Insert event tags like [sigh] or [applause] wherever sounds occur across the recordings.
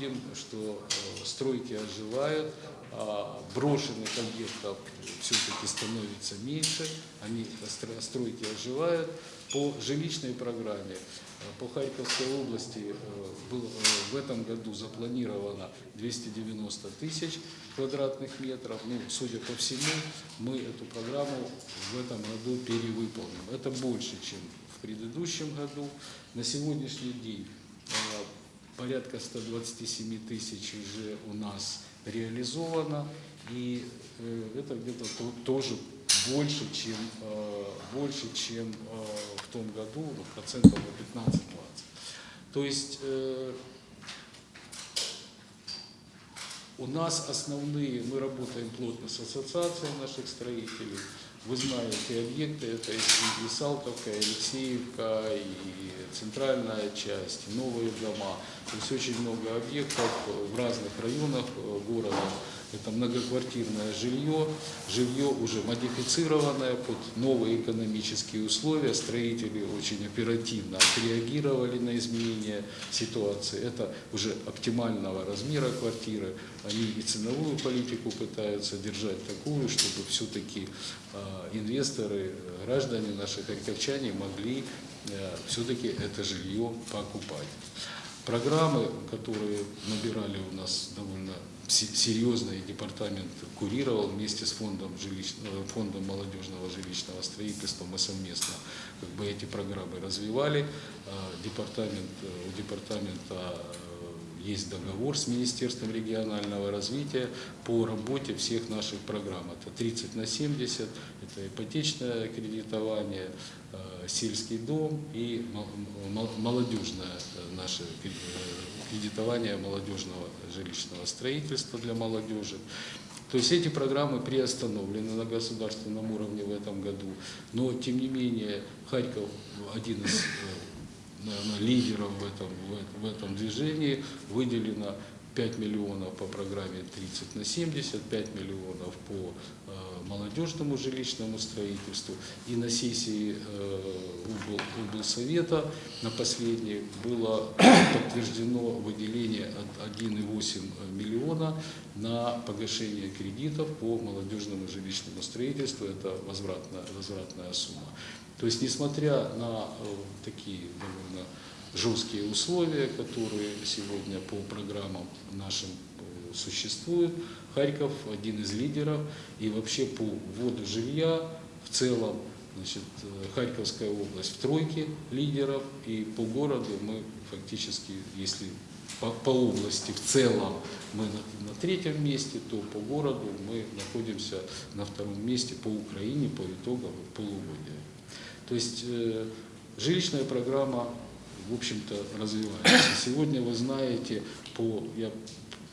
видим, что э, стройки оживают, а брошенных объектов все-таки становится меньше, они стро- стройки оживают. По жилищной программе э, по Харьковской области э, был, э, в этом году запланировано 290 тысяч квадратных метров. Ну, судя по всему, мы эту программу в этом году перевыполним. Это больше, чем в предыдущем году. На сегодняшний день э, порядка 127 тысяч уже у нас реализовано, и э, это где-то то- тоже больше, чем, э, больше, чем э, в том году, ну, процентов на 15-20. То есть у нас основные, мы работаем плотно с ассоциацией наших строителей. Вы знаете, объекты это и, и Салтовка, и Алексеевка, и центральная часть, новые дома. То есть очень много объектов в разных районах э, города. Это многоквартирное жилье, жилье уже модифицированное под новые экономические условия. Строители очень оперативно отреагировали на изменения ситуации. Это уже оптимального размера квартиры. Они и ценовую политику пытаются держать такую, чтобы все-таки инвесторы, э, граждане наши харьковчане могли все-таки это жилье покупать. Программы, которые набирали у нас довольно серьезно, и департамент курировал вместе с фондом, жилищного, фондом молодежного жилищного строительства, мы совместно как бы эти программы развивали. А, Департамент, э, у департамента э, есть договор с Министерством регионального развития по работе всех наших программ. Это 30 на 70, это ипотечное кредитование, э, сельский дом и мол- мол- молодежное э, наше кре- кредитование молодежного жилищного строительства для молодежи. То есть эти программы приостановлены на государственном уровне в этом году, но тем не менее Харьков один из э, наверное, лидеров в этом, в этом- движении. Выделено 5 миллионов по программе 30 на 70, 5 миллионов по молодежному жилищному строительству. И на сессии э, облсовета на последней было [coughs] подтверждено выделение от 1,8 миллиона на погашение кредитов по молодежному жилищному строительству. Это возвратная, возвратная сумма. То есть, несмотря на э, такие довольно жесткие условия, которые сегодня по программам нашим существуют, Харьков один из лидеров, и вообще по вводу жилья в целом, значит, э, Харьковская область в тройке лидеров, и по городу мы фактически, если по, по области в целом мы на, на третьем месте, то по городу мы находимся на втором месте по Украине по итогам полугодия. То есть э, жилищная программа, в общем-то, развивается. Сегодня вы знаете, по, я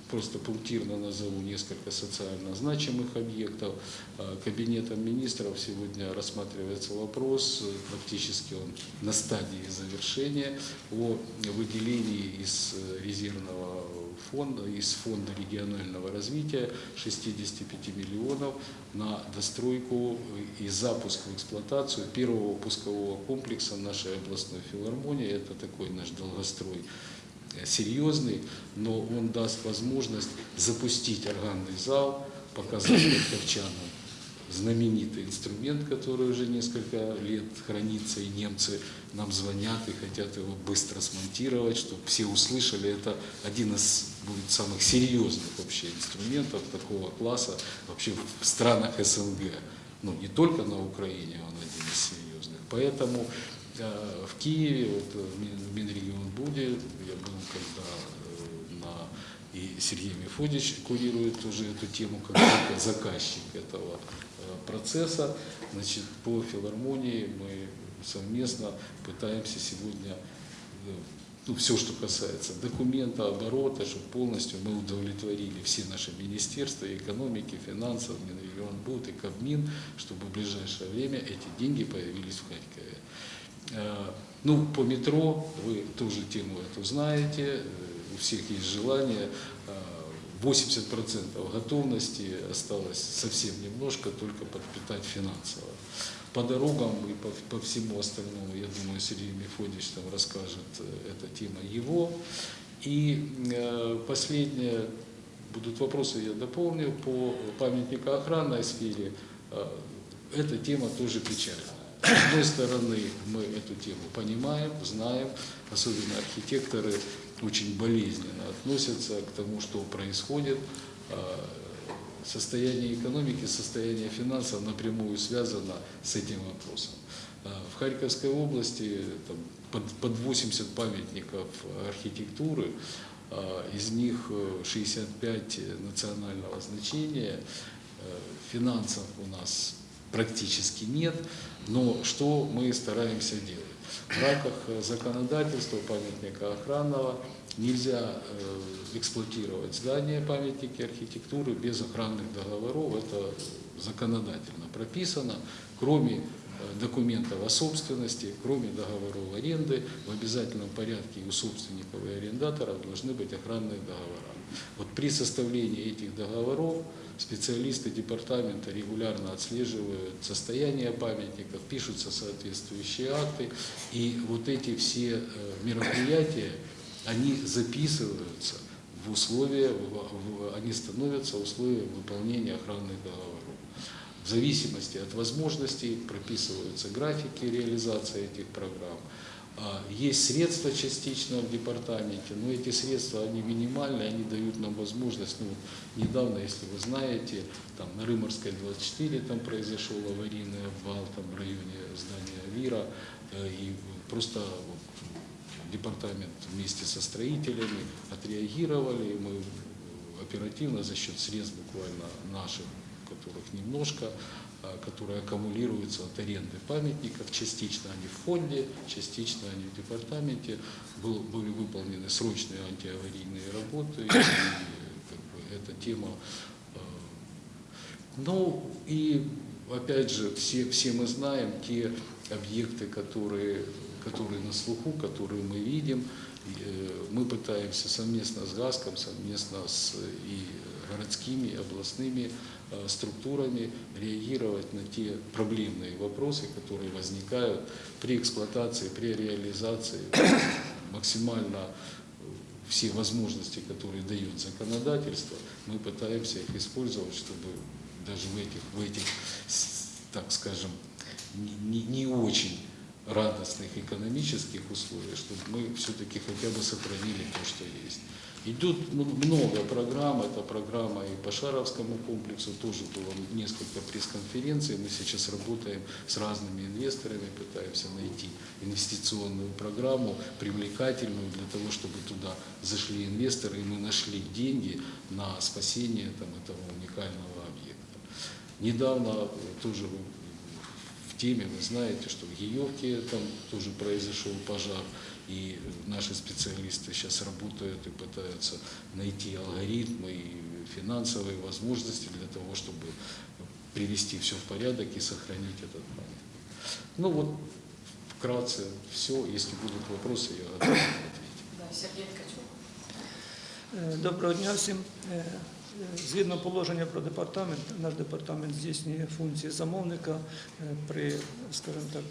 просто пунктирно назову несколько социально значимых объектов. Э, Кабинетом министров сегодня рассматривается вопрос, э, практически он на стадии завершения, о выделении из э, резервного фонда, из фонда регионального развития 65 миллионов на достройку и запуск в эксплуатацию первого пускового комплекса нашей областной филармонии. Это такой наш долгострой серьезный, но он даст возможность запустить органный зал, показать харьковчанам знаменитый инструмент, который уже несколько лет хранится, и немцы нам звонят и хотят его быстро смонтировать, чтобы все услышали. Это один из будет самых серьезных вообще инструментов такого класса вообще в странах СНГ. Ну, не только на Украине он один из серьезных. Поэтому в Киеве, вот, э, в Мин- в Минрегионбуде, я был когда э, на и Сергей Мефодич курирует уже эту тему как заказчик этого э, процесса. Значит, по филармонии мы совместно пытаемся сегодня э, ну, все, что касается документа, оборота, чтобы полностью мы удовлетворили все наши министерства, экономики, финансов, Минрегионбуд и Кабмин, чтобы в ближайшее время эти деньги появились в Харькове. Э, Ну, по метро вы тоже тему эту знаете, э, у всех есть желание. Э, 80% готовности осталось совсем немножко, только подпитать финансово. По дорогам и по, по всему остальному, я думаю, Сергей Мефодич там расскажет, э, эта тема его. И э, последнее, будут вопросы, я дополню, по памятникоохранной сфере. Э, эта тема тоже печальная. С одной стороны, мы эту тему понимаем, знаем, особенно архитекторы очень болезненно относятся к тому, что происходит. Э, Состояние экономики, состояние финансов напрямую связано с этим вопросом. Э, В Харьковской области там, под, под 80 памятников архитектуры, э, из них э, 65 национального значения, Э, финансов у нас практически нет, но что мы стараемся делать? В рамках э, законодательства памятника охранного нельзя э, эксплуатировать здания памятники архитектуры без охранных договоров, это законодательно прописано, кроме э, документов о собственности, кроме договоров аренды, в обязательном порядке у собственников и арендаторов должны быть охранные договора. Вот при составлении этих договоров специалисты департамента регулярно отслеживают состояние памятников, пишутся соответствующие акты, и вот эти все э, мероприятия, они записываются в условия, они становятся условием выполнения охранных договоров. В зависимости от возможностей прописываются графики реализации этих программ. А, Есть средства частично в департаменте, но эти средства, они минимальные, они дают нам возможность, ну, недавно, если вы знаете, там на Рыморской 24 там произошел аварийный обвал там в районе здания ВИРа, э, и просто департамент вместе со строителями отреагировали, и мы оперативно за счет средств буквально наших, которых немножко, которые аккумулируются от аренды памятников, частично они в фонде, частично они в департаменте, был- были выполнены срочные антиаварийные работы, и как бы, эта тема э, ну и опять же, все, все мы знаем те объекты, которые, которые на слуху, которые мы видим. Э, Мы пытаемся совместно с ГАСКом, совместно с и городскими, областными структурами реагировать на те проблемные вопросы, которые возникают при эксплуатации, при реализации [coughs] максимально э, все возможности, которые дает законодательство, мы пытаемся их использовать, чтобы даже в этих, в этих так скажем, не- не очень радостных экономических условиях, чтобы мы все-таки хотя бы сохранили то, что есть. Идут м- много программ, это программа и по Шаровскому комплексу, тоже было несколько пресс-конференций, мы сейчас работаем с разными инвесторами, пытаемся найти инвестиционную программу, привлекательную для того, чтобы туда зашли инвесторы, и мы нашли деньги на спасение там, этого уникального объекта. Недавно тоже в теме, вы знаете, что в Гиевке там тоже произошел пожар, и наши специалисты сейчас работают и пытаются найти алгоритмы и финансовые возможности для того, чтобы привести все в порядок и сохранить этот памятник. Ну вот, вкратце все. Если будут вопросы, я готов ответить. Да, Сергій Ткачук. Е, Доброго дня всім. Е, е, Згідно положення про департамент, наш департамент здійснює функції замовника е, при, скажімо так,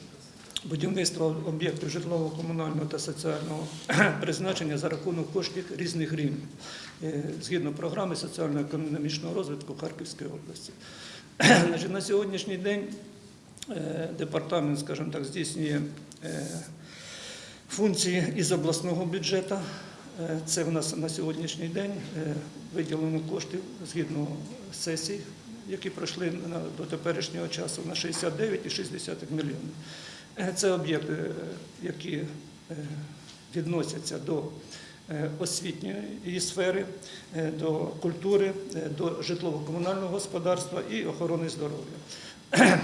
будівництві об'єктів житлово-комунального та соціального [clears throat] призначення за рахунок коштів різних рівнів, е, згідно програми соціально-економічного розвитку Харківської області. [clears throat] На сьогоднішній день е, департамент, скажімо так, здійснює е, функції із обласного бюджету. Це в нас на сьогоднішній день виділено коштів згідно сесій, які пройшли до теперішнього часу на 69,6 мільйонів. Е, Це об'єкти, е, які е, відносяться до освітньої сфери, до культури, до житлово-комунального господарства і охорони здоров'я. [clears throat]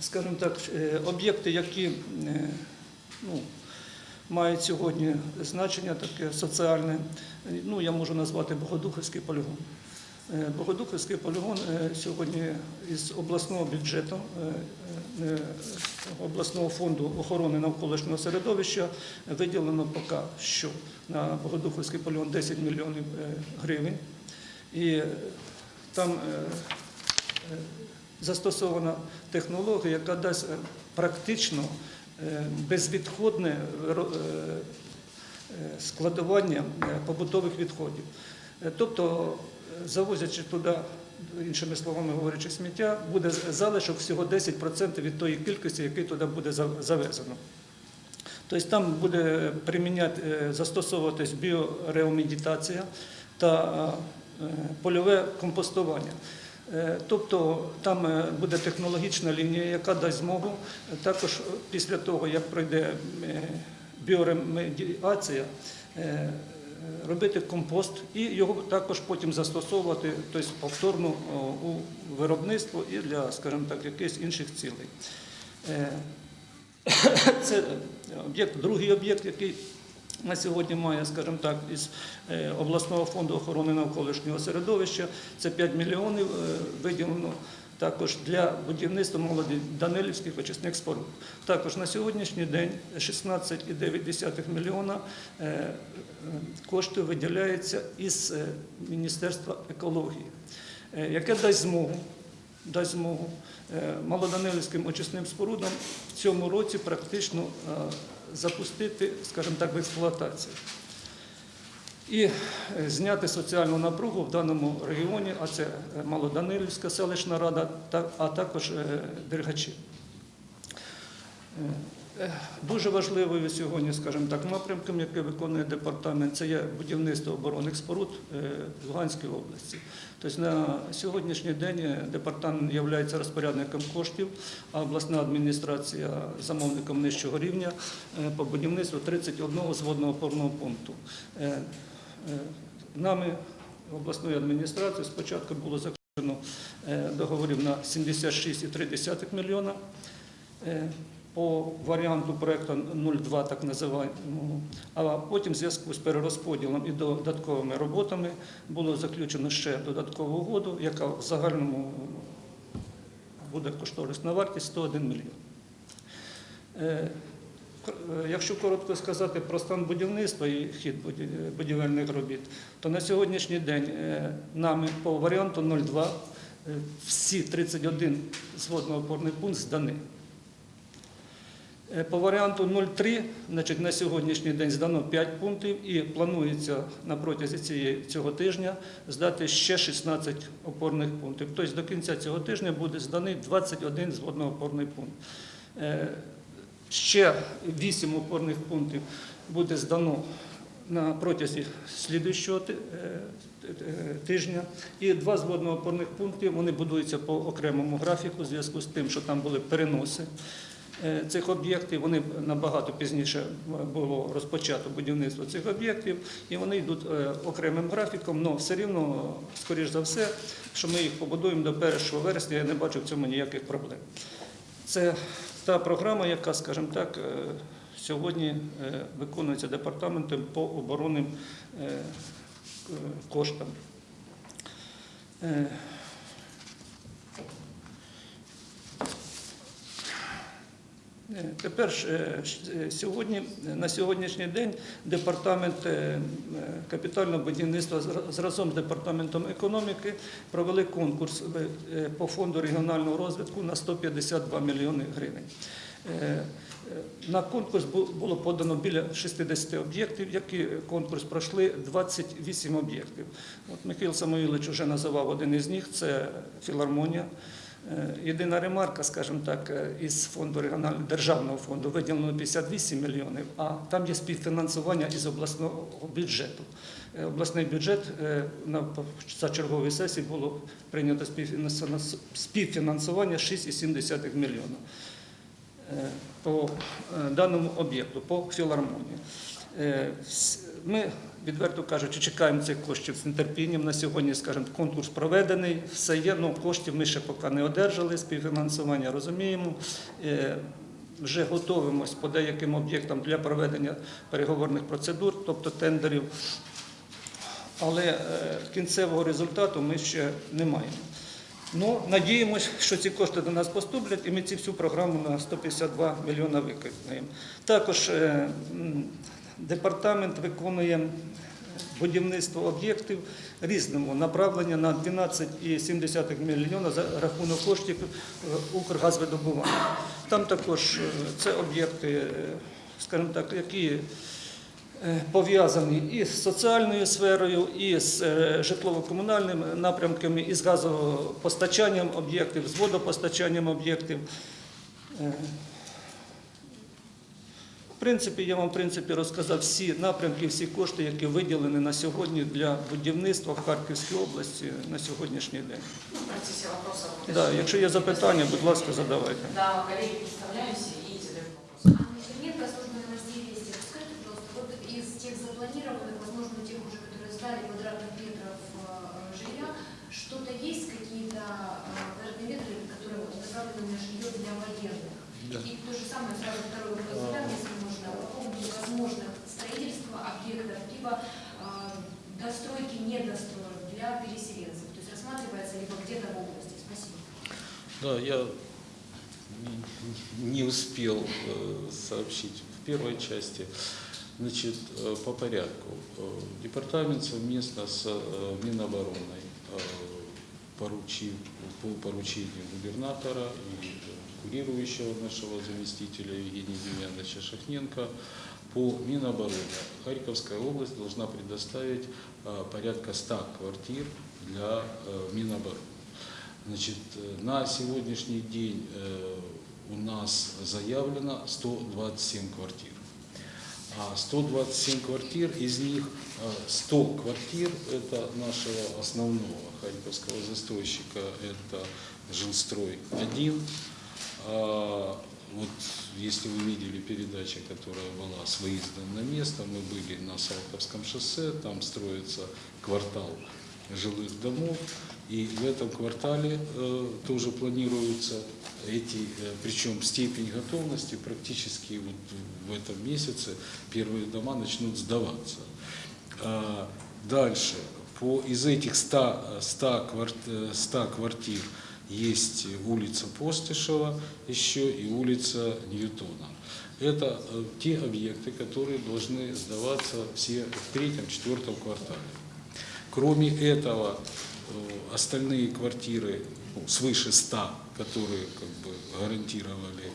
Скажімо так, об'єкти, які ну, мають сьогодні значення таке соціальне. Ну, я можу назвати Богодухівський полігон. Е, Богодухівський полігон е, сьогодні із обласного бюджету, е, обласного фонду охорони навколишнього середовища виділено поки що на Богодухівський полігон 10 мільйонів гривень. І там застосована технологія, яка дасть практично безвідходне складування побутових відходів. Тобто, завозячи туди, іншими словами говорячи, сміття, буде залишок всього 10% від тої кількості, який туди буде завезено. Тобто там буде приміняти, е, застосовуватись біореомедитація та е, польове компостування. Е, Тобто там буде технологічна лінія, яка дасть змогу також після того, як пройде біоремедіація, робити компост і його також потім застосовувати тобто повторно у виробництво і для, скажімо так, якихось інших цілей. Е, [coughs] це об'єкт, другий об'єкт, який на сьогодні має, скажімо так, із е, обласного фонду охорони навколишнього середовища. Це 5 мільйонів е, виділено також для будівництва молоді Данилівських очисних споруд. Також на сьогоднішній день 16,9 мільйона е, е, коштів виділяється із е, Міністерства екології, яке дасть змогу дасть змогу малоданилівським очисним спорудам в цьому році практично запустити, скажімо так, в експлуатацію. І е, зняти соціальну напругу в даному регіоні, а це е, Малоданилівська селищна рада, а також е, Дергачі. Дуже важливою сьогодні, скажімо так, напрямком, який виконує департамент, це є будівництво оборонних споруд в Луганській області. Тобто на сьогоднішній день департамент є розпорядником коштів, а обласна адміністрація замовником нижчого рівня по будівництву 31 зводного опорного пункту. Е, Нами обласною адміністрацією спочатку було заключено е, договорів на 76,3 мільйона. Е, по варіанту проєкту 02, так називаємо, а потім в зв'язку з перерозподілом і додатковими роботами було заключено ще додаткову угоду, яка в загальному буде кошторисна вартість 101 мільйон. Якщо коротко сказати про стан будівництва і хід будівельних робіт, то на сьогоднішній день е, нами по варіанту 02 е, всі 31 зводно-опорний пункт здані. Е, По варіанту 03, значить, на сьогоднішній день здано 5 пунктів і планується на протязі цього тижня здати ще 16 опорних пунктів. Тобто до кінця цього тижня буде зданий 21 зводно-опорний пункт. Ще 8 опорних пунктів буде здано на протязі слідуючого е, е, тижня. І два з водно-опорних пунктів вони будуються по окремому графіку, в зв'язку з тим, що там були переноси е, цих об'єктів. Вони набагато пізніше було розпочато будівництво цих об'єктів, і вони йдуть окремим графіком, але все рівно, скоріш за все, що ми їх побудуємо до 1 вересня, я не бачу в цьому ніяких проблем. Це та програма, яка, скажімо так, е, сьогодні е, виконується департаментом по оборонним е, коштам. Тепер ж, е, е, сьогодні, на сьогоднішній день департамент е, е, капітального будівництва разом з департаментом економіки провели конкурс е, е, по фонду регіонального розвитку на 152 мільйони гривень. Е, е, На конкурс було подано біля 60 об'єктів, які конкурс пройшли 28 об'єктів. От Михайло Самоїлович вже називав один із них це філармонія. Е, Єдина ремарка, скажімо так, е, із фонду регіонального державного фонду виділено 58 мільйонів, а там є співфінансування із обласного бюджету. Е, Обласний бюджет за черговій сесії було прийнято співфінансування- співфінансування 6,7 мільйона по даному об'єкту, по філармонії. Ми, відверто кажучи, чекаємо цих коштів з нетерпінням. На сьогодні, скажімо, конкурс проведений, все є, але коштів ми ще поки не одержали, співфінансування розуміємо. Е, Вже готуємось по деяким об'єктам для проведення переговорних процедур, тобто тендерів. Але е, кінцевого результату ми ще не маємо. Ну, надіємось, що ці кошти до нас поступлять, і ми цю всю програму на 152 мільйона виконаємо. Також е, департамент виконує будівництво об'єктів різного направлення на 12,7 мільйона за рахунок коштів е, Укргазвидобування. Там також е, це об'єкти, е, скажімо так, які пов'язані і з соціальною сферою, і з житлово-комунальними напрямками, і з газопостачанням об'єктів, з водопостачанням об'єктів. Е, В принципі, я вам в принципі розказав всі напрямки, всі кошти, які виділені на сьогодні для будівництва в Харківській області на сьогоднішній день. Ну, в процессе вопросов. Да, якщо є запитання, будь ласка, задавайте. Да, коллеги, представляемся и задаем вопрос. Анна Черненко, служба новостей «Вести». Скажите, пожалуйста, вот из тех запланированных, возможно, тех уже, которые сдали квадратных метров э, жилья, что-то есть, какие-то э, квадратные метры, которые вот направлены на жилье для военных? Да. И то же самое, сразу второй вопрос Либо э, достройки, недостроек для переселенцев. То есть рассматривается либо где-то в области. Спасибо. Да, я не- успел э, сообщить в первой части. Значит, э, по порядку. Э, Департамент совместно с Минобороной поручил, по поручению губернатора и курирующего нашего заместителя Евгения Демьяновича Шахненко по Минобороны. Харьковская область должна предоставить э, порядка 100 квартир для э, Минобороны. Значит, э, на сегодняшний день у нас заявлено 127 квартир. А 127 квартир, из них э, 100 квартир – это нашего основного харьковского застройщика, это Жилстрой-1. Вот если вы видели передачу, которая была с выездом на место, мы были на Салтовском шоссе, там строится квартал жилых домов, и в этом квартале э, тоже планируются эти, э, причем степень готовности практически вот в этом месяце первые дома начнут сдаваться. А, Дальше, по, из этих 100, э, 100, кварт- э, 100 квартир есть улица Постышева еще и улица Ньютона. Это э, те объекты, которые должны сдаваться все в третьем-четвертом квартале. Кроме этого, э, остальные квартиры, ну, свыше 100, которые как бы гарантировали,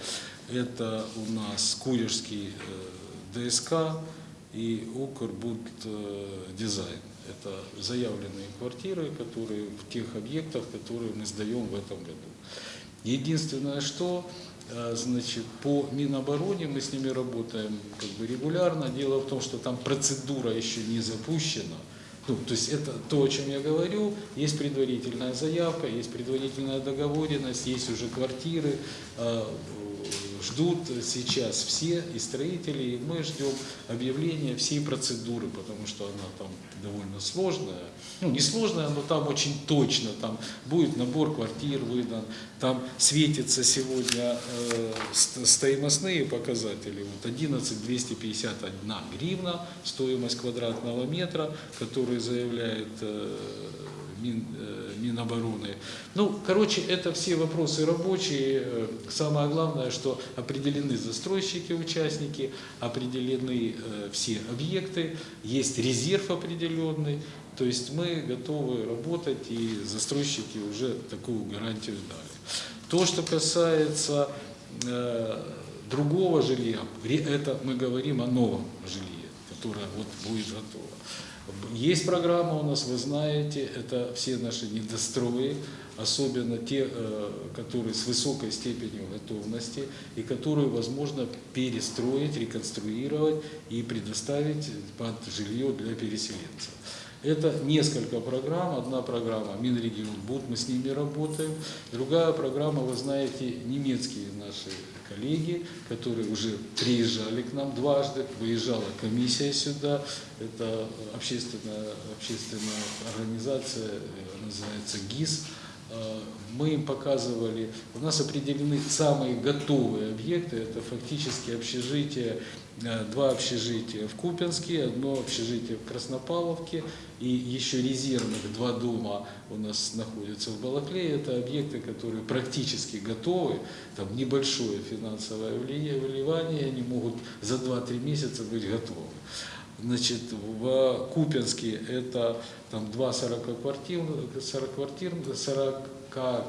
это у нас Курежский э, ДСК и Укрбуд Дизайн. Это заявленные квартиры, которые в тех объектах, которые мы сдаем в этом году. Единственное, что э, значит, по Минобороне мы с ними работаем как бы регулярно. Дело в том, что там процедура еще не запущена. Ну, то есть это то, о чем я говорю. Есть предварительная заявка, есть предварительная договоренность, есть уже квартиры. Ждут сейчас все и строители, и мы ждем объявления всей процедуры, потому что она там довольно сложная. Ну, не сложная, но там очень точно. Там будет набор квартир выдан, там светятся сегодня э, ст- стоимостные показатели. Вот 11 251 гривна стоимость квадратного метра, который заявляет э, Мин, э, Минобороны. Ну, короче, это все вопросы рабочие. Э, Самое главное, что определены застройщики, участники, определены э, все объекты, есть резерв определенный. То есть мы готовы работать, и застройщики уже такую гарантию дали. То, что касается э, другого жилья, это мы говорим о новом жилье, которое вот будет готово. Есть программа у нас, вы знаете, это все наши недострои, особенно те, э, которые с высокой степенью готовности и которые возможно перестроить, реконструировать и предоставить под жилье для переселенцев. Это несколько программ. Одна программа Минрегион Буд, мы с ними работаем. Другая программа, вы знаете, немецкие наши коллеги, которые уже приезжали к нам дважды, выезжала комиссия сюда. Это общественная, общественная организация, э, называется ГИС. Э, Мы им показывали, у нас определены самые готовые объекты, это фактически общежитие, два общежития в Купинске, одно общежитие в Краснопавловке и еще резервных два дома у нас находятся в Балаклее. Это объекты, которые практически готовы, там небольшое финансовое вливание, они могут за 2-3 месяца быть готовы. Значит, в Купинске это там два 40 квартир, 40 квартир, 40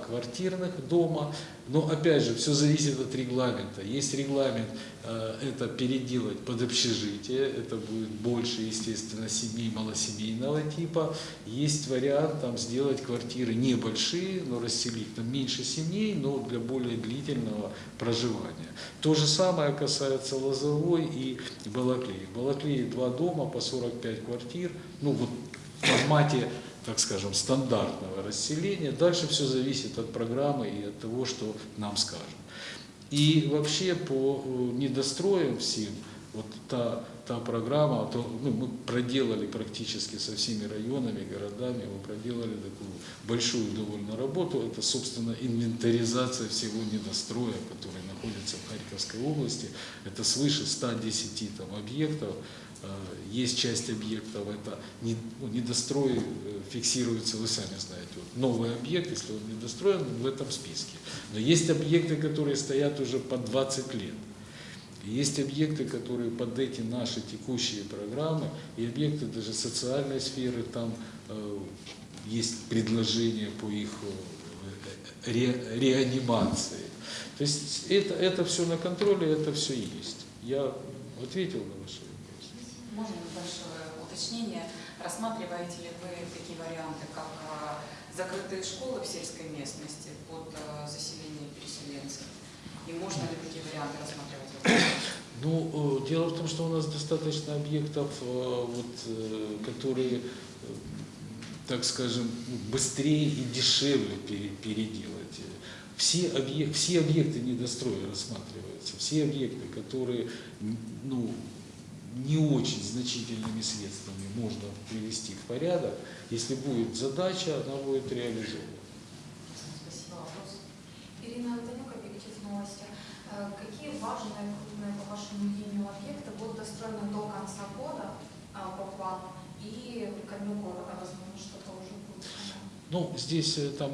квартирных дома. Но опять же, все зависит от регламента. Есть регламент э, это переделать под общежитие, это будет больше, естественно, семей малосемейного типа. Есть вариант там сделать квартиры небольшие, но расселить там меньше семей, но для более длительного проживания. То же самое касается Лозовой и Балаклеи. В Балаклее два дома по 45 квартир, ну вот в формате, так скажем, стандартного расселения. Дальше все зависит от программы и от того, что нам скажут. И вообще по э, недостроям всем, вот та, та программа, то, ну, мы проделали практически со всеми районами, городами, мы проделали такую большую довольно работу. Это, собственно, инвентаризация всего недостроя, который находится в Харьковской области. Это свыше 110 там, объектов. Э, Есть часть объектов, это ну, недострой э, фиксируется, вы сами знаете. Вот новый объект, если он недостроен, он в этом списке. Но есть объекты, которые стоят уже по 20 лет. Есть объекты, которые под эти наши текущие программы, и объекты даже социальной сферы, там э, есть предложения по их э, ре- реанимации. То есть это, это все на контроле, это все есть. Я ответил на вопросы. Можно небольшое уточнение? Рассматриваете ли вы такие варианты, как а, закрытые школы в сельской местности под а, заселение переселенцев? И можно ли такие варианты рассматривать? Ну, э, дело в том, что у нас достаточно объектов, э, вот, э, которые, э, так скажем, быстрее и дешевле пере- переделать. Все, объек- все объекты недостроя рассматриваются, все объекты, которые ну, не очень значительными средствами можно привести в порядок. Если будет задача, она будет реализована. Спасибо. Вопрос? Ирина Антонюк, объектив новости. Э, Какие важные, крупные, по вашему мнению, объекты будут достроены до конца года а, по плану и ко дню города, возможно, что-то уже будет? Ну, здесь э, там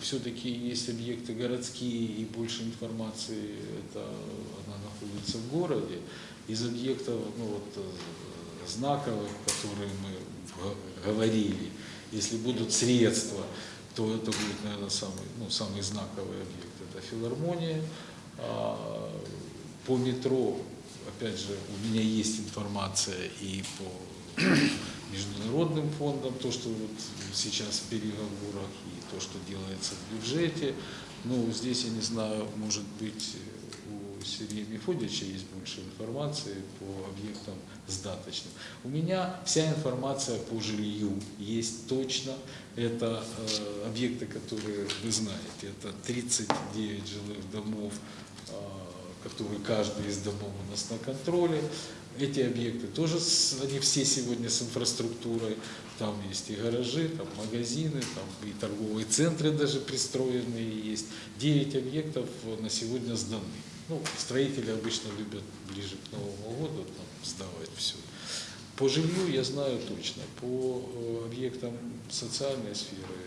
все-таки есть объекты городские, и больше информации это она находится в городе. Из объектов, ну вот э, знаковых, которые мы говорили, если будут средства, то это будет, наверное, самый, ну, самый знаковый объект. Это филармония. А, По метро, опять же, у меня есть информация и по международным фондам, то, что вот сейчас в переговорах и то, что делается в бюджете. Ну, здесь, я не знаю, может быть, у Сергея Мефодича есть больше информации по объектам сдаточным. У меня вся информация по жилью есть точно. Это э, объекты, которые вы знаете. Это 39 жилых домов, э, которые каждый из домов у нас на контроле. Эти объекты тоже, они все сегодня с инфраструктурой. Там есть и гаражи, там магазины, там и торговые центры даже пристроенные есть. Девять объектов на сегодня сданы. Ну, строители обычно любят ближе к Новому году там, сдавать все. По жилью я знаю точно. По э, объектам социальной сферы,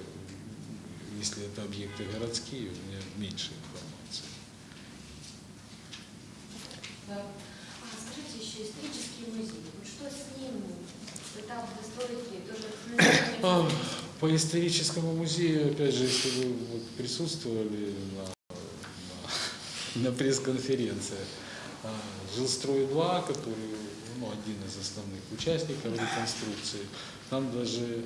если это объекты городские, у меня меньше информации. Да. А скажите еще, исторический музей, вот что с ним? Достроить ли? Тоже [coughs] По историческому музею, опять же, если вы присутствовали на, на, пресс-конференции, а, Жилстрой-2, который ну, один из основных участников реконструкции, там даже э,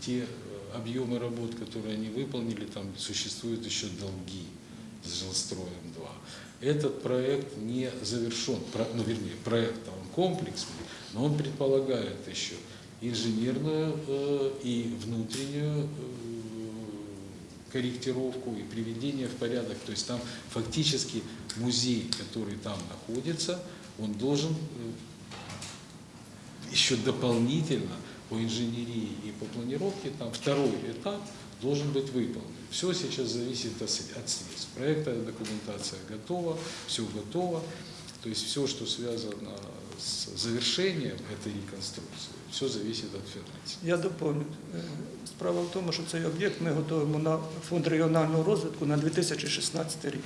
те э, объемы работ, которые они выполнили, там существуют еще долги с Жилстроем-2. Этот проект не завершен, ну, вернее, проект он комплексный, но он предполагает еще инженерную э, и внутреннюю корректировку и приведение в порядок. То есть там фактически музей, который там находится, он должен э, еще дополнительно по инженерии и по планировке, там второй этап должен быть выполнен. Все сейчас зависит от сре- от средств. Проектная документация готова, все готово. То есть все, что связано с завершением этой реконструкции, все зависит от финансов. Я доповню. Е, Справа в тому, що цей об'єкт ми готуємо на фонд регіонального розвитку на 2016 рік.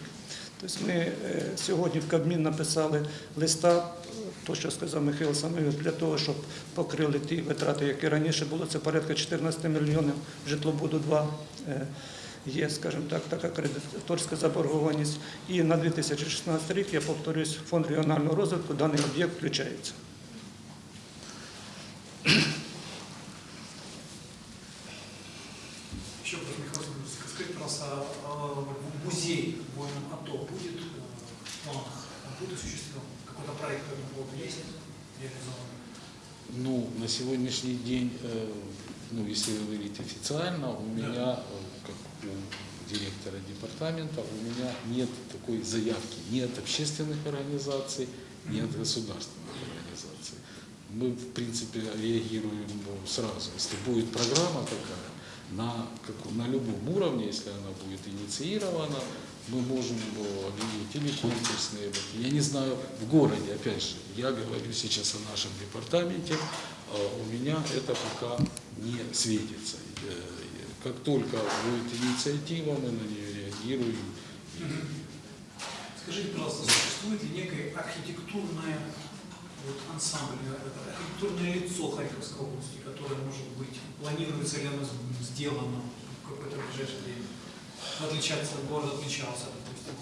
Тобто ми е, сьогодні в Кабмін написали листа, то, що сказав Михайло Самойович, для того, щоб покрили ті витрати, які раніше було, це порядка 14 мільйонів житлобуду 2. Е, є, скажімо так, така кредиторська заборгованість. І на 2016 рік, я повторюсь, фонд регіонального розвитку даний об'єкт включається. Еще Михаил скажите, пожалуйста, а, а, музей в военном АТО будет э, в планах, будет осуществлен? Какой-то проект по этому поводу есть реализован? Ну, на сегодняшний день, э, ну, если говорить официально, у меня, э, как у директора департамента, у меня нет такой заявки ни от общественных организаций, ни от государственных организаций. Мы, в принципе, реагируем ну, сразу. Если будет программа такая, на, как, на любом уровне, если она будет инициирована, мы можем объявить или конкурсные. Я не знаю, в городе, опять же, я говорю сейчас о нашем департаменте, э, у меня это пока не светится. Э, Как только будет инициатива, мы на нее реагируем. Скажите, пожалуйста, существует ли некое архитектурное вот, ансамбль, э, архитектурное лицо Харьковской области, которое, может быть, планируется ли оно сделано в какое-то ближайшее время? В отличие от города отличался, допустим.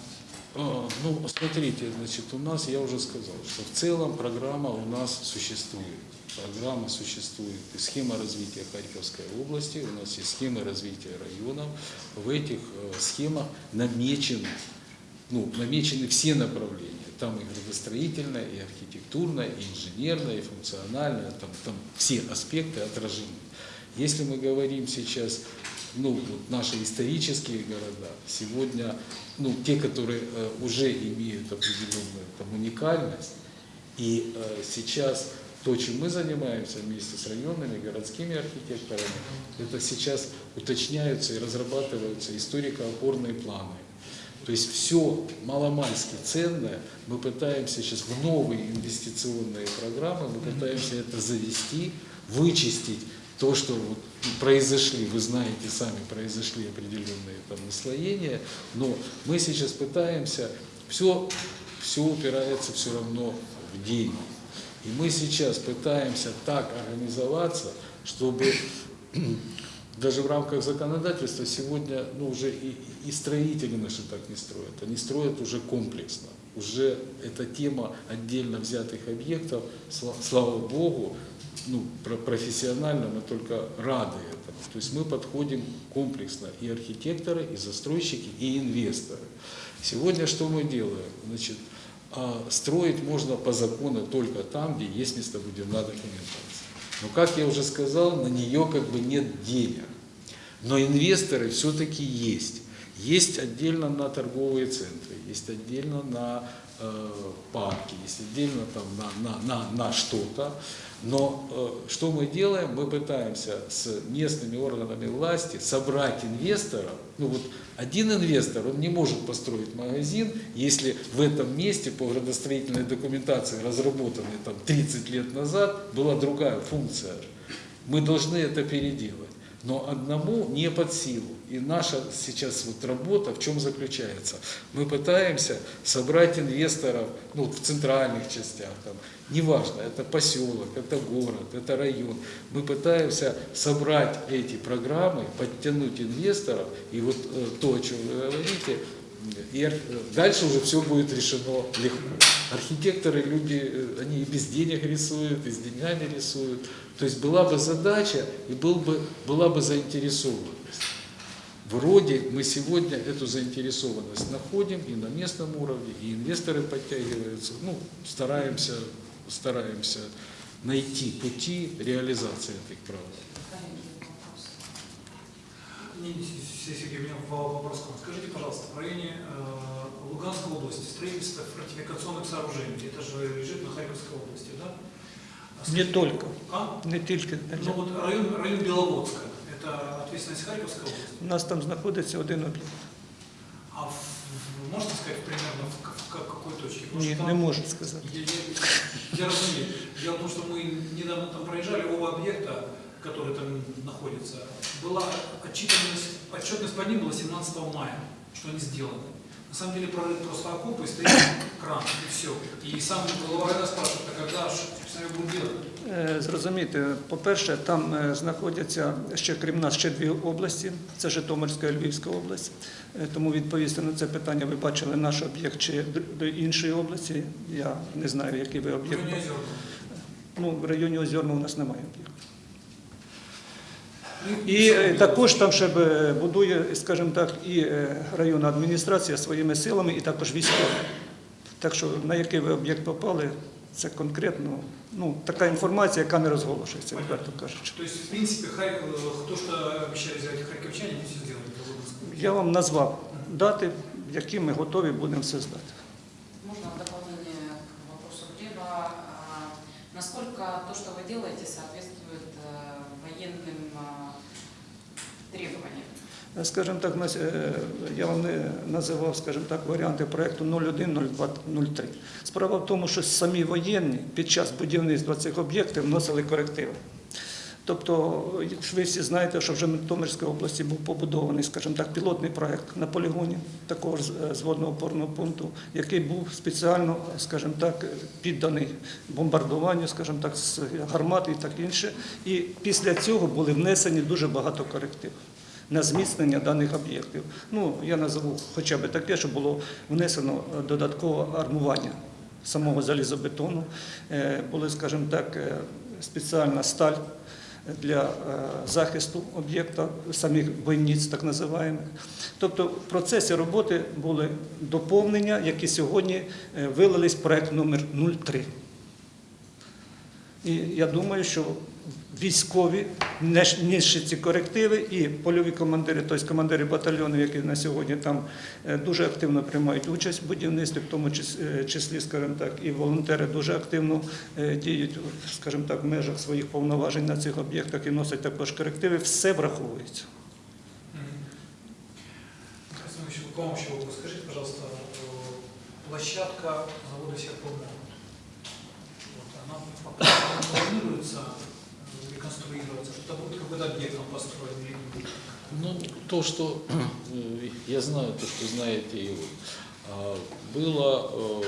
А, Ну, смотрите, значит, у нас, я уже сказал, что в целом программа у нас существует. Программа существует. И схема развития Харьковской области, у нас есть схема развития районов. В этих э, схемах намечены, ну, намечены все направления. Там и градостроительное, и архитектурное, и инженерное, и функциональное, там, там все аспекты отражены. Если мы говорим сейчас, ну, вот наши исторические города, сегодня, ну, те, которые э, уже имеют определенную там, уникальность, и э, сейчас то, чем мы занимаемся вместе с районными, городскими архитекторами, это сейчас уточняются и разрабатываются историко-опорные планы. То есть все маломальски ценное мы пытаемся сейчас в новые инвестиционные программы, мы пытаемся это завести, вычистить то, что вот произошли, вы знаете сами, произошли определенные там наслоения, но мы сейчас пытаемся, все, все упирается все равно в деньги. И мы сейчас пытаемся так организоваться, чтобы даже в рамках законодательства сегодня ну, уже и, и строители наши так не строят. Они строят уже комплексно. Уже эта тема отдельно взятых объектов, сла- слава Богу, ну, про- профессионально мы только рады этому. То есть мы подходим комплексно и архитекторы, и застройщики, и инвесторы. Сегодня что мы делаем? Значит, а, строить можно по закону только там, где есть местобудивная документация. Но, как я уже сказал, на нее как бы нет денег. Но инвесторы все-таки есть. Есть отдельно на торговые центры, есть отдельно на э, парки, есть отдельно там на, на, на, на что-то. Но э, что мы делаем? Мы пытаемся с местными органами власти собрать инвесторов. Ну вот один инвестор, он не может построить магазин, если в этом месте по градостроительной документации, разработанной там 30 лет назад, была другая функция. Мы должны это переделать. Но одному не под силу. И наша сейчас вот работа в чем заключается? Мы пытаемся собрать инвесторов ну, в центральных частях, там, неважно, это поселок, это город, это район. Мы пытаемся собрать эти программы, подтянуть инвесторов, и вот э, то, о чем вы говорите, и ар- дальше уже все будет решено легко. Архитекторы, люди, э, они и без денег рисуют, и с деньгами рисуют. То есть была бы задача и был бы, была бы заинтересованность. Вроде мы сегодня эту заинтересованность находим и на местном уровне, и инвесторы подтягиваются. Ну, стараемся, стараемся найти пути реализации этих прав. Сергей, у меня вопрос к. Скажите, пожалуйста, в районе э, Луганской области строительство фортификационных сооружений, это же лежит на Харьковской области, да? А Не скажите, только, А? не тільки. Ну вот район, район Беловодска, это ответственность Харьковской области. У нас там знаходиться один об'єкт. А в- в- можете сказать примерно в, к- в ка- какой точке? Потому Ні, что там- не можу сказати. Я, я, я разумею. Дело в том, что мы недавно там проезжали, оба объекта, которые там находятся, была отчитанность, отчетность по ним была 17 мая, что они сделаны. Самом деле прорыв просто окопы, и стоит кран, и все. И сам глава района спрашивает, а когда же, собственно, будут делать? Е, Зрозуміти, по-перше, там е, знаходяться ще крім нас ще дві області: це Житомирська і Львівська область. Е, Тому відповісти на це питання ви бачили наш об'єкт чи до іншої області. Я не знаю, який ви об'єкт. Ну, в районі Озерного у нас немає об'єкту. Ну, І е, також там ще б, будує, скажімо так, і е, районна адміністрація своїми силами, і також військові. Так що на який ви об'єкт попали, це конкретно ну, така інформація, яка не розголошується, відверто кажучи. То есть, в принципе, Харь- э, то, что обещали сделать харьковчане, они все сделали. для Луганска. Я вам назвав дати, які ми готові будемо все здати. Можно в дополнение к вопросу Глеба. А, Насколько то, что вы делаете, соответствует э, военным а, требованиям? Скажімо так, е, я вам не називав, скажімо так, варіанти проєкту 01, 02, 03. Справа в тому, що самі воєнні під час будівництва цих об'єктів вносили корективи. Тобто, ви всі знаєте, що вже в Житомирській області був побудований, скажімо так, пілотний проєкт на полігоні такого е, зводного опорного пункту, який був спеціально, скажімо так, підданий бомбардуванню, скажімо так, з гармат і так інше. І після цього були внесені дуже багато корективів на зміцнення даних об'єктів. Ну, я назову хоча б таке, що було внесено е, додаткове армування самого залізобетону. Е, Були, скажімо так, спеціальна сталь для е, захисту об'єкта, самих бойниць, так називаємо. Тобто в процесі роботи були доповнення, які сьогодні е, вилились в проект номер 03. І я думаю, що військові, несши ці корективи, і польові командири, тобто командири батальйонів, які на сьогодні там е, дуже активно приймають участь в будівництві, в тому е, числі, скажімо так, і волонтери дуже активно е, діють, скажімо так, в межах своїх повноважень на цих об'єктах і носять також корективи, все враховується. Вопрос. Скажите, пожалуйста, площадка завода Серпомолот, вот, она пока планируется реконструироваться, что-то будет какой-то объект построен? Ну, то, что [clears throat] я знаю, то, что знаете вы. А, Было э,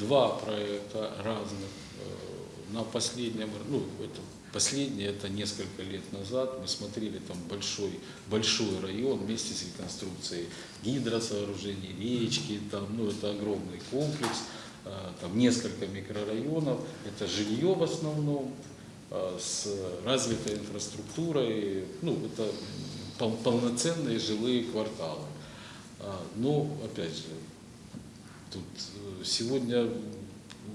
два проекта разных. Э, На последнем, ну, это последнее, это несколько лет назад, мы смотрели там большой, большой район вместе с реконструкцией гидросооружений, речки, там, ну, это огромный комплекс, э, там несколько микрорайонов, это жилье в основном, а, с развитой инфраструктурой, ну, это пол- полноценные жилые кварталы. А, Но, опять же, тут э, сегодня,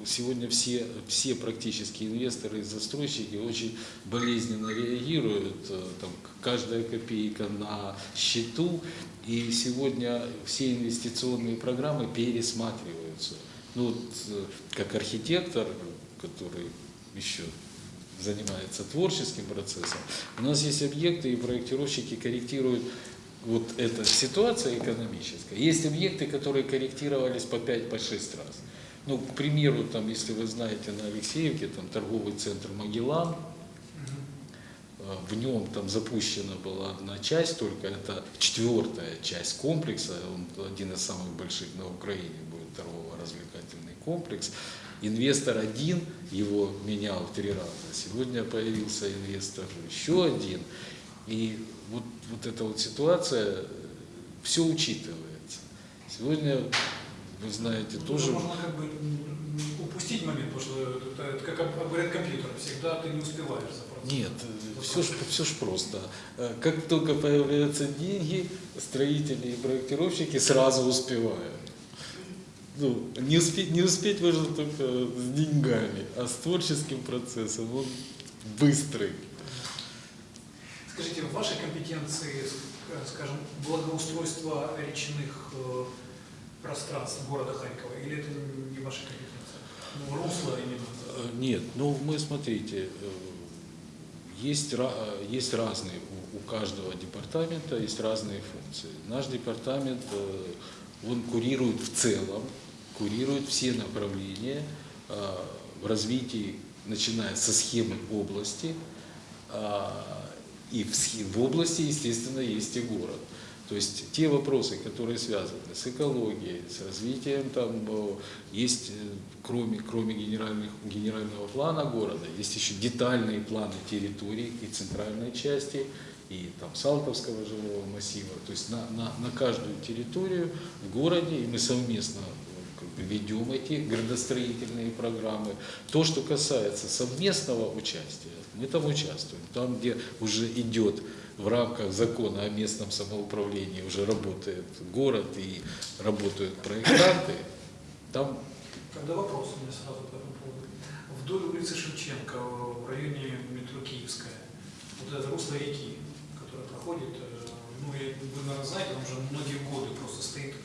сегодня все, все практически инвесторы и застройщики очень болезненно реагируют, э, там, каждая копейка на счету, и сегодня все инвестиционные программы пересматриваются. Ну, вот, э, как архитектор, который еще занимается творческим процессом, у нас есть объекты, и проектировщики корректируют вот эта ситуация экономическая. Есть объекты, которые корректировались по 5-6 по раз. Ну, к примеру, там, если вы знаете, на Алексеевке, там торговый центр Магеллан. Э, В нем там запущена была одна часть, только это четвертая часть комплекса, он один из самых больших на Украине будет торгово-развлекательный комплекс. Инвестор один его менял три раза. Сегодня появился инвестор еще один. И вот, вот эта вот ситуация, все учитывается. Сегодня, вы знаете, Ну, тоже... Можно как бы упустить момент, потому что это, это как говорят компьютеры, всегда ты не успеваешь за процессом. Нет, все ж, все ж просто. Э, Как только появляются деньги, строители и проектировщики сразу успевают. Ну, не успеть, не успеть можно только с деньгами, а с творческим процессом он быстрый. Скажите, в вашей компетенции, ск- скажем, благоустройство речных э, пространств города Харькова, или это не ваша компетенция? Ну, русло именно. Э, Нет, ну мы смотрите, э, есть, э, есть разные, у, у каждого департамента есть разные функции. Наш департамент, э, он курирует в целом, курирует все направления э, в развитии, начиная со схемы области, а, и в, области, естественно, есть и город. То есть те вопросы, которые связаны с экологией, с развитием, там э, есть, э, кроме, кроме генерального плана города, есть еще детальные планы территорий и центральной части, и там Салтовского жилого массива. То есть на, на, на каждую территорию в городе, и мы совместно э, ведем эти градостроительные программы. То, что касается совместного участия, мы там участвуем. Там, где уже идет в рамках закона о местном самоуправлении, уже работает город и работают проектанты, там Когда вопрос у меня сразу по этому поводу. Вдоль улицы Шевченко, в районе метро Киевская, вот это русло реки, которое проходит, э, ну, вы, наверное, знаете, там уже многие годы просто стоит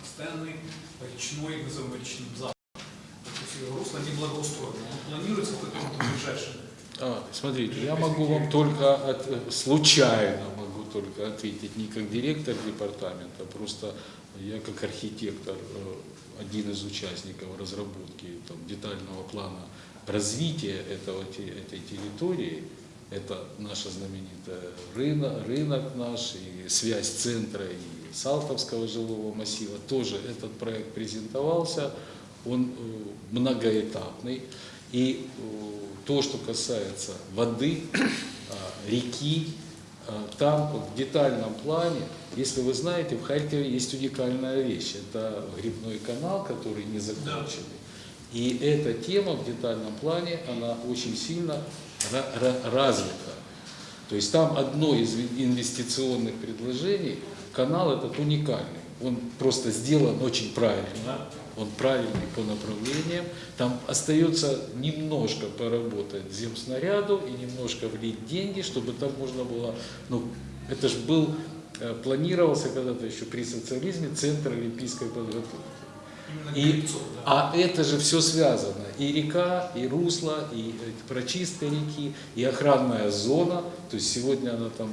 постоянный речной, назовем речным запах. То есть русло не благоустроено. Он планируется в каком-то ближайшем А, смотрите, я могу вам только от- э, случайно могу только ответить, не как директор департамента, просто я как архитектор, э, один из участников разработки там, детального плана развития этого, этой территории, это наша знаменитая рынок, рынок наш, и связь центра и Салтовского жилого массива, тоже этот проект презентовался, он э, многоэтапный. И э, то, что касается воды, а, реки, там в детальном плане, если вы знаете, в Харькове есть уникальная вещь. Это грибной канал, который не закончен. И эта тема в детальном плане, она очень сильно ра- ра- развита. То есть там одно из инвестиционных предложений, канал этот уникальный. Он просто сделан очень правильно, он правильный по направлениям. Там остается немножко поработать земснаряду и немножко влить деньги, чтобы там можно было, ну, это же был, э, планировался когда-то еще при социализме центр олимпийской подготовки. И- да. А это же все связано. И река, и русло, и э, прочистка реки, и охранная зона. То есть сегодня она там,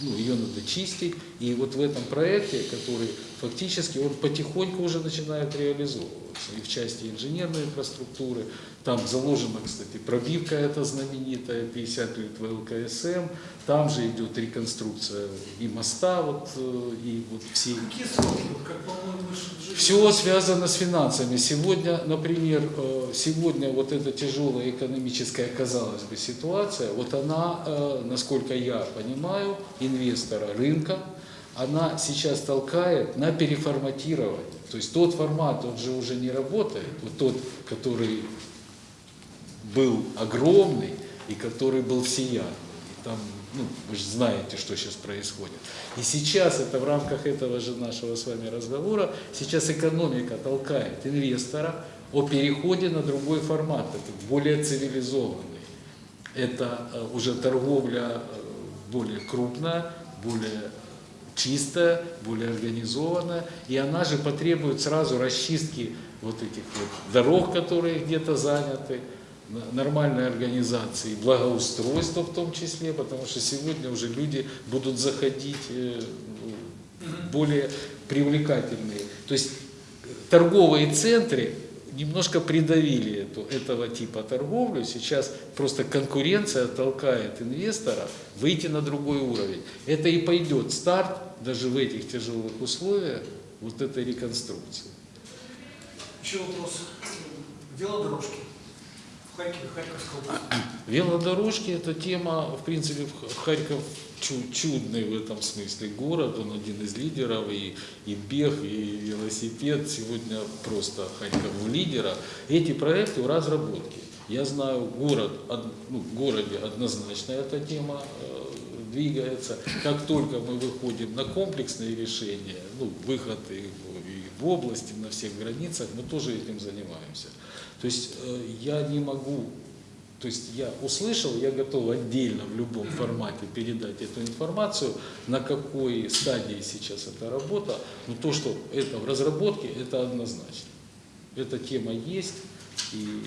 ну, ее надо чистить. И вот в этом проекте, который фактически он потихоньку уже начинает реализовываться. И в части инженерной инфраструктуры. Там заложена, кстати, пробивка эта знаменитая, 50 лет ВЛКСМ. Там же идет реконструкция и моста, вот, э, и вот все Какие сроки? Как, все связано с финансами. Сегодня, например, э, сегодня вот эта тяжелая экономическая, казалось бы, ситуация, вот она, э, насколько я понимаю, инвестора рынка, она сейчас толкает на переформатирование. То есть тот формат, он же уже не работает, вот тот, который был огромный и который был всеядный. И там, ну, вы же знаете, что сейчас происходит. И сейчас это в рамках этого же нашего с вами разговора, сейчас экономика толкает инвестора о переходе на другой формат, это более цивилизованный. Это э, уже торговля э, более крупная, более чистая, более организованная, и она же потребует сразу расчистки вот этих вот дорог, которые где-то заняты, нормальной организации, благоустройства в том числе, потому что сегодня уже люди будут заходить э, более привлекательные. То есть торговые центры немножко придавили эту, этого типа торговлю. Сейчас просто конкуренция толкает инвестора выйти на другой уровень. Это и пойдет старт даже в этих тяжелых условиях вот этой реконструкции. Еще вопрос. Велодорожки. В Харькове, Харьковской области. Велодорожки – это тема, в принципе, Харьков чу- чудный в этом смысле город, он один из лидеров, и, и бег, и велосипед, сегодня просто Харьков в лидерах. Эти проекты в разработке. Я знаю, город, од- ну, в городе однозначно эта тема э, двигается. Как только мы выходим на комплексные решения, ну, выход и и в области, на всех границах, мы тоже этим занимаемся. То есть э, я не могу, то есть я услышал, я готов отдельно в любом формате передать эту информацию, на какой стадии сейчас эта работа, но то, что это в разработке, это однозначно. Эта тема есть, и